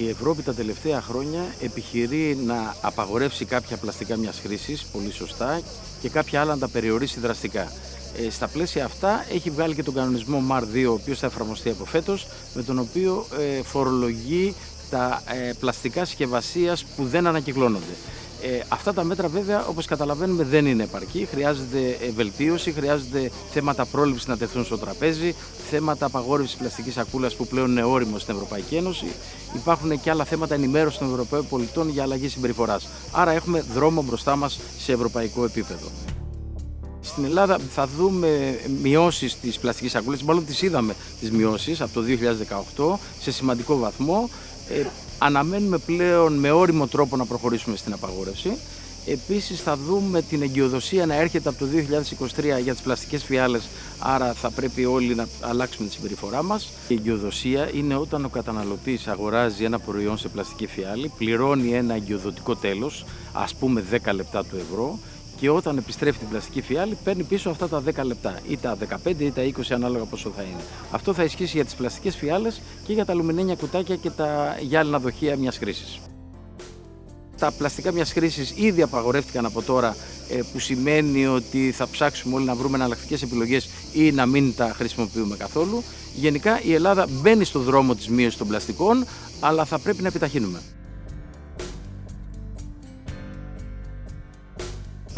Η Ευρώπη τα τελευταία χρόνια επιχειρεί να απαγορεύσει κάποια πλαστικά μιας χρήσης, πολύ σωστά, και κάποια άλλα να τα περιορίσει δραστικά. Ε, στα πλαίσια αυτά έχει βγάλει και τον κανονισμό MAR2, ο οποίος θα εφαρμοστεί από φέτος, με τον οποίο ε, φορολογεί τα ε, πλαστικά συσκευασίας που δεν ανακυκλώνονται. Ε, αυτά τα μέτρα βέβαια όπως καταλαβαίνουμε δεν είναι επαρκή, χρειάζεται βελτίωση, χρειάζεται θέματα πρόληψης να τεθούν στο τραπέζι, θέματα απαγόρευσης πλαστικής σακούλας που πλέον είναι όριμο στην Ευρωπαϊκή Ένωση, υπάρχουν και άλλα θέματα ενημέρωσης των Ευρωπαίων πολιτών για αλλαγή συμπεριφοράς. Άρα έχουμε δρόμο μπροστά μας σε ευρωπαϊκό επίπεδο. Στην Ελλάδα θα δούμε μειώσεις της πλαστικής σακούλας, μάλλον τις είδαμε τις μειώσεις από το 2018 σε σημαντικό βαθμό. Ε, αναμένουμε πλέον με όριμο τρόπο να προχωρήσουμε στην απαγόρευση. Επίσης θα δούμε την εγκυοδοσία να έρχεται από το 2023 για τις πλαστικές φιάλες, άρα θα πρέπει όλοι να αλλάξουμε τη συμπεριφορά μας. Η εγκυοδοσία είναι όταν ο καταναλωτής αγοράζει ένα προϊόν σε πλαστική φιάλη, πληρώνει ένα εγκυοδοτικό τέλος, ας πούμε 10 λεπτά του ευρώ, και όταν επιστρέφει την πλαστική φιάλη παίρνει πίσω αυτά τα 10 λεπτά ή τα 15 ή τα 20 ανάλογα πόσο θα είναι. Αυτό θα ισχύσει για τις πλαστικές φιάλες και για τα αλουμινένια κουτάκια και τα γυάλινα δοχεία μιας χρήσης. Τα πλαστικά μιας χρήσης ήδη απαγορεύτηκαν από τώρα ε, που σημαίνει ότι θα ψάξουμε όλοι να βρούμε εναλλακτικές επιλογές ή να μην τα χρησιμοποιούμε καθόλου. Γενικά η Ελλάδα μπαίνει στο δρόμο της μείωσης των πλαστικών αλλά θα πρέπει να επιταχύνουμε.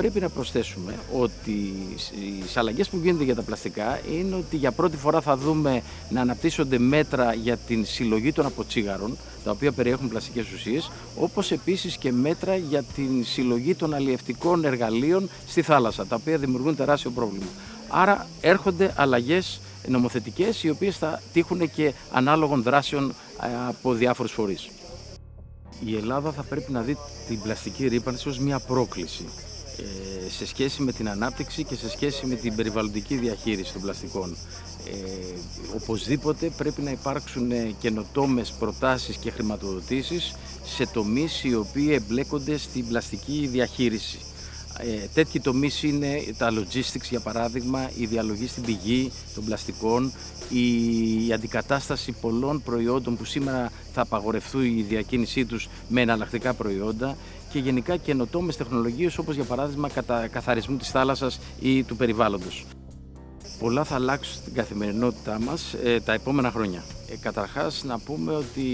Πρέπει να προσθέσουμε ότι οι αλλαγές που γίνονται για τα πλαστικά είναι ότι για πρώτη φορά θα δούμε να αναπτύσσονται μέτρα για την συλλογή των αποτσίγαρων, τα οποία περιέχουν πλαστικές ουσίες, όπως επίσης και μέτρα για την συλλογή των αλλιευτικών εργαλείων στη θάλασσα, τα οποία δημιουργούν τεράστιο πρόβλημα. Άρα έρχονται αλλαγές νομοθετικές, οι οποίες θα τύχουν και ανάλογων δράσεων ε, από διάφορους φορείς. Η Ελλάδα θα πρέπει να δει την πλαστική ρήπανση ως μια πρόκληση. Ε, σε σχέση με την ανάπτυξη και σε σχέση με την περιβαλλοντική διαχείριση των πλαστικών. Ε, οπωσδήποτε πρέπει να υπάρξουν καινοτόμες προτάσεις και χρηματοδοτήσεις σε τομείς οι οποίοι εμπλέκονται στην πλαστική διαχείριση. Ε, τέτοιοι τομείς είναι τα logistics για παράδειγμα, η διαλογή στην πηγή των πλαστικών, η αντικατάσταση πολλών προϊόντων που σήμερα θα απαγορευτούν η διακίνησή τους με εναλλακτικά προϊόντα και γενικά καινοτόμες τεχνολογίες όπως για παράδειγμα κατά καθαρισμού της θάλασσας ή του περιβάλλοντος. Πολλά θα αλλάξουν στην καθημερινότητά μας ε, τα επόμενα χρόνια. Ε, καταρχάς να πούμε ότι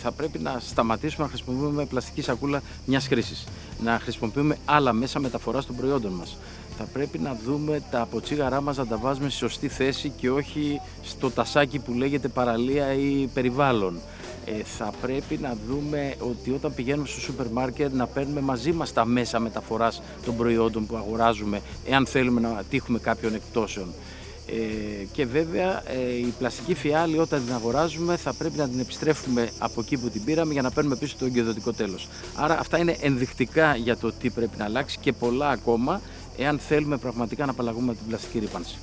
θα πρέπει να σταματήσουμε να χρησιμοποιούμε πλαστική σακούλα μιας χρήσης. Να χρησιμοποιούμε άλλα μέσα μεταφοράς των προϊόντων μας. Θα πρέπει να δούμε τα αποτσίγαρά μας να τα βάζουμε στη σωστή θέση και όχι στο τασάκι που λέγεται παραλία ή περιβάλλον. Ε, θα πρέπει να δούμε ότι όταν πηγαίνουμε στο σούπερ μάρκετ να παίρνουμε μαζί μας τα μέσα μεταφοράς των προϊόντων που αγοράζουμε εάν θέλουμε να τύχουμε κάποιων εκτόσεων. Ε, και βέβαια ε, η πλαστική φιάλη όταν την αγοράζουμε θα πρέπει να την επιστρέφουμε από εκεί που την πήραμε για να παίρνουμε πίσω το εγκαιοδοτικό τέλος. Άρα αυτά είναι ενδεικτικά για το τι πρέπει να αλλάξει και πολλά ακόμα εάν θέλουμε πραγματικά να απαλλαγούμε από την πλαστική ρήπανση.